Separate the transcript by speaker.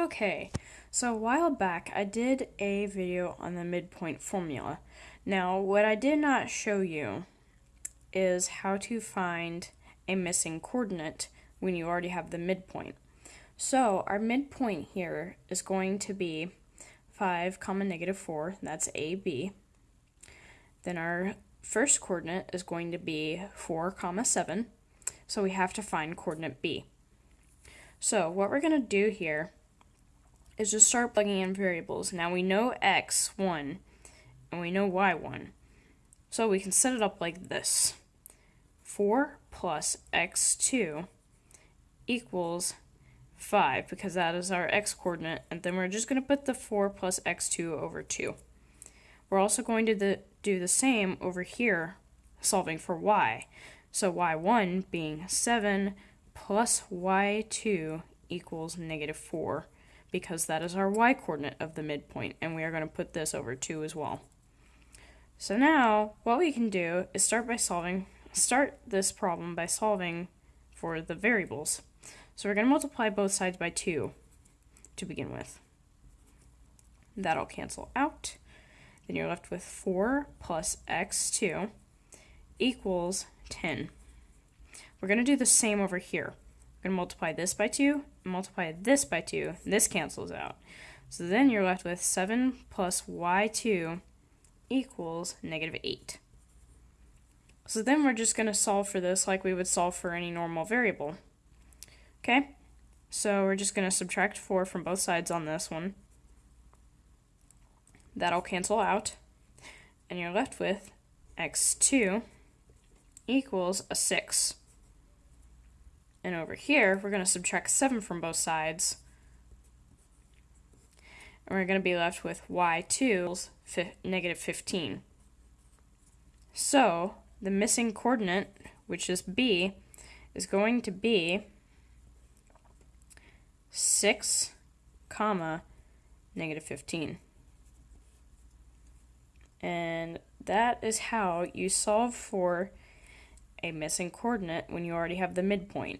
Speaker 1: Okay, so a while back I did a video on the midpoint formula. Now, what I did not show you is how to find a missing coordinate when you already have the midpoint. So, our midpoint here is going to be 5 comma negative 4, that's AB. Then our first coordinate is going to be 4 comma 7, so we have to find coordinate B. So, what we're going to do here is just start plugging in variables. Now we know x1 and we know y1. So we can set it up like this. 4 plus x2 equals 5 because that is our x coordinate and then we're just going to put the 4 plus x2 over 2. We're also going to the, do the same over here solving for y. So y1 being 7 plus y2 equals negative 4 because that is our y coordinate of the midpoint, and we are going to put this over 2 as well. So now, what we can do is start by solving, start this problem by solving for the variables. So we're going to multiply both sides by 2 to begin with. That'll cancel out. Then you're left with 4 plus x2 equals 10. We're going to do the same over here. Going to multiply this by 2, multiply this by 2, this cancels out. So then you're left with 7 plus y2 equals negative 8. So then we're just going to solve for this like we would solve for any normal variable. Okay, so we're just going to subtract 4 from both sides on this one. That'll cancel out. And you're left with x2 equals a 6. And over here, we're going to subtract 7 from both sides. And we're going to be left with y2 negative 15. So, the missing coordinate, which is b, is going to be 6, comma, negative 15. And that is how you solve for a missing coordinate when you already have the midpoint.